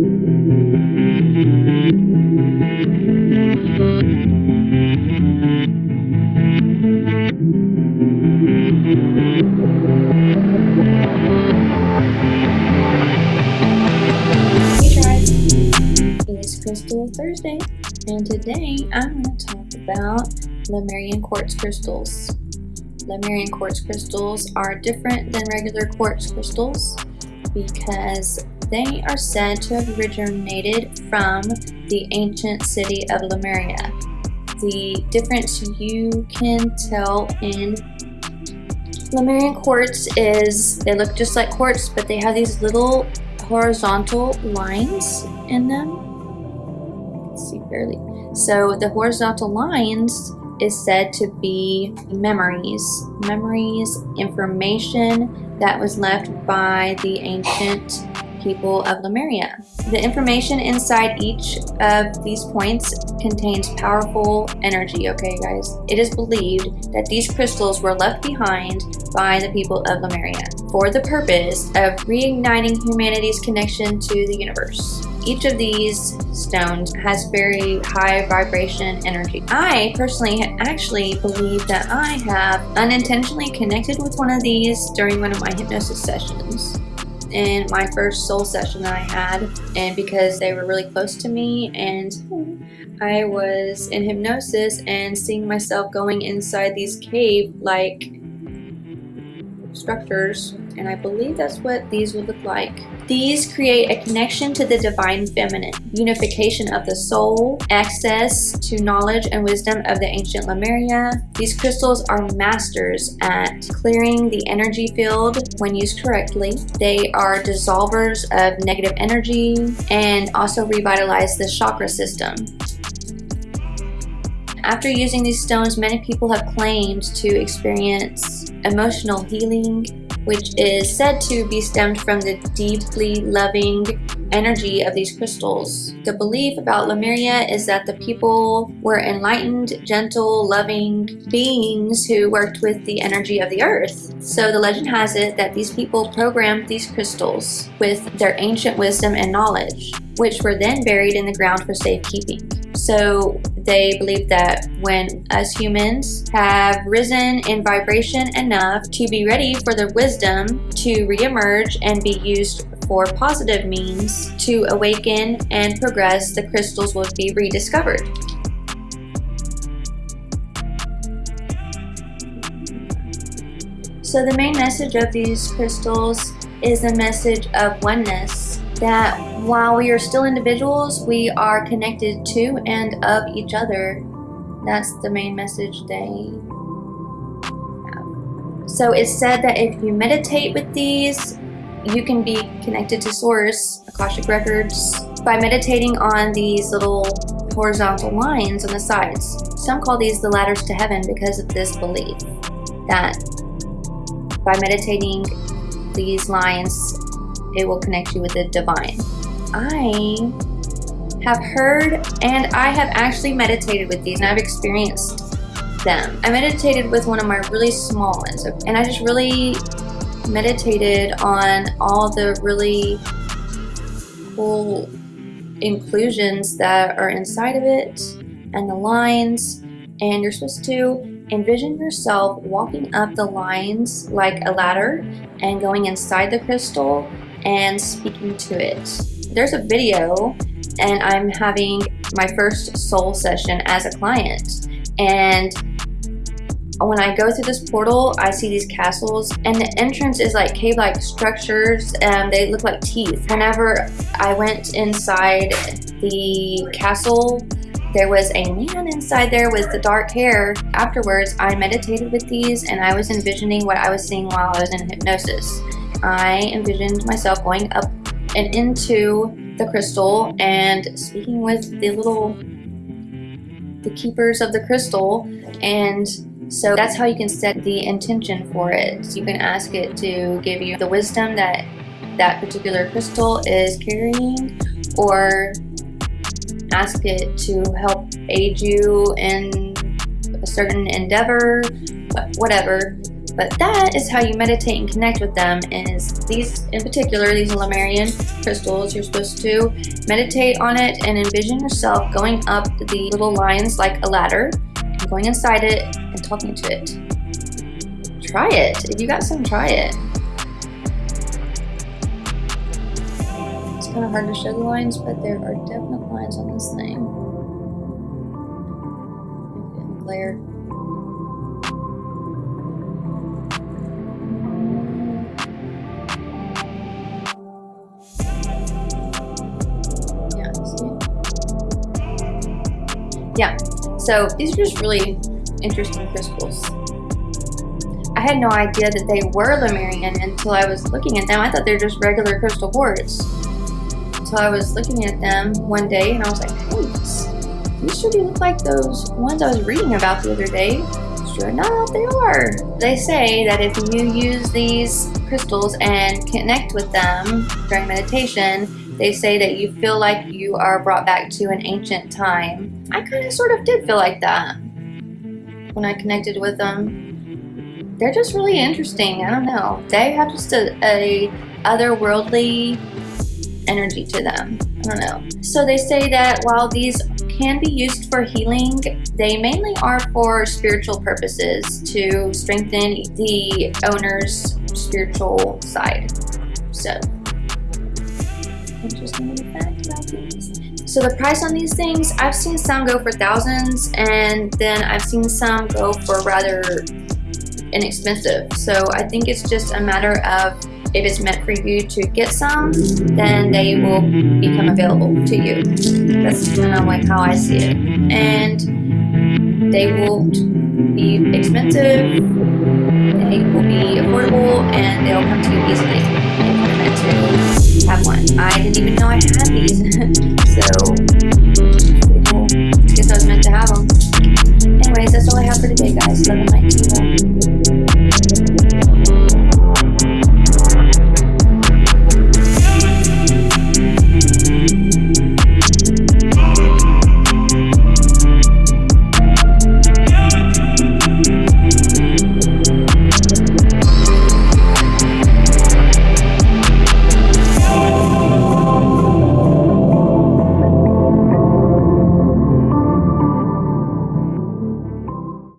Hey guys, it's Crystal Thursday, and today I'm going to talk about Lemurian quartz crystals. Lemurian quartz crystals are different than regular quartz crystals because they are said to have originated from the ancient city of Lemuria. The difference you can tell in Lemurian quartz is they look just like quartz, but they have these little horizontal lines in them. Let's see barely. So the horizontal lines is said to be memories, memories, information that was left by the ancient people of Lemuria. The information inside each of these points contains powerful energy, okay guys? It is believed that these crystals were left behind by the people of Lemuria for the purpose of reigniting humanity's connection to the universe. Each of these stones has very high vibration energy. I personally actually believe that I have unintentionally connected with one of these during one of my hypnosis sessions in my first soul session that I had and because they were really close to me and I was in hypnosis and seeing myself going inside these cave like structures and I believe that's what these would look like. These create a connection to the divine feminine, unification of the soul, access to knowledge and wisdom of the ancient Lemuria. These crystals are masters at clearing the energy field when used correctly. They are dissolvers of negative energy and also revitalize the chakra system. After using these stones, many people have claimed to experience emotional healing, which is said to be stemmed from the deeply loving energy of these crystals. The belief about Lemuria is that the people were enlightened, gentle, loving beings who worked with the energy of the earth. So the legend has it that these people programmed these crystals with their ancient wisdom and knowledge, which were then buried in the ground for safekeeping. So they believe that when us humans have risen in vibration enough to be ready for the wisdom to reemerge and be used for positive means to awaken and progress, the crystals will be rediscovered. So the main message of these crystals is a message of oneness that while we are still individuals, we are connected to and of each other. That's the main message they have. So it's said that if you meditate with these, you can be connected to Source, Akashic Records, by meditating on these little horizontal lines on the sides. Some call these the ladders to heaven because of this belief that by meditating these lines, it will connect you with the divine. I have heard and I have actually meditated with these and I've experienced them. I meditated with one of my really small ones and I just really meditated on all the really cool inclusions that are inside of it and the lines and you're supposed to envision yourself walking up the lines like a ladder and going inside the crystal and speaking to it. There's a video and I'm having my first soul session as a client and when I go through this portal, I see these castles and the entrance is like cave-like structures and they look like teeth. Whenever I went inside the castle, there was a man inside there with the dark hair. Afterwards, I meditated with these and I was envisioning what I was seeing while I was in hypnosis. I envisioned myself going up and into the crystal and speaking with the little the keepers of the crystal and so that's how you can set the intention for it. So you can ask it to give you the wisdom that that particular crystal is carrying or ask it to help aid you in a certain endeavor, whatever. But that is how you meditate and connect with them is these, in particular, these Lemurian crystals, you're supposed to meditate on it and envision yourself going up the little lines like a ladder, and going inside it and talking to it. Try it. If you got some, try it. It's kind of hard to show the lines, but there are definite lines on this thing. Glare. Yeah. So these are just really interesting crystals. I had no idea that they were Lemurian until I was looking at them. I thought they were just regular crystal quartz. So I was looking at them one day and I was like hey these sure do look like those ones I was reading about the other day. Sure enough they are. They say that if you use these crystals and connect with them during meditation they say that you feel like you are brought back to an ancient time. I kind of sort of did feel like that when I connected with them. They're just really interesting. I don't know. They have just a, a otherworldly energy to them. I don't know. So they say that while these can be used for healing, they mainly are for spiritual purposes to strengthen the owner's spiritual side. So interesting fact about these. So the price on these things, I've seen some go for thousands and then I've seen some go for rather inexpensive. So I think it's just a matter of if it's meant for you to get some, then they will become available to you. That's kind of like how I see it. And they will be expensive, they will be affordable, and they'll come to you easily if you're meant to have one. I didn't even know I had these. so. I guess I was meant to have them. Anyways, that's all I have for today, guys. Love and light.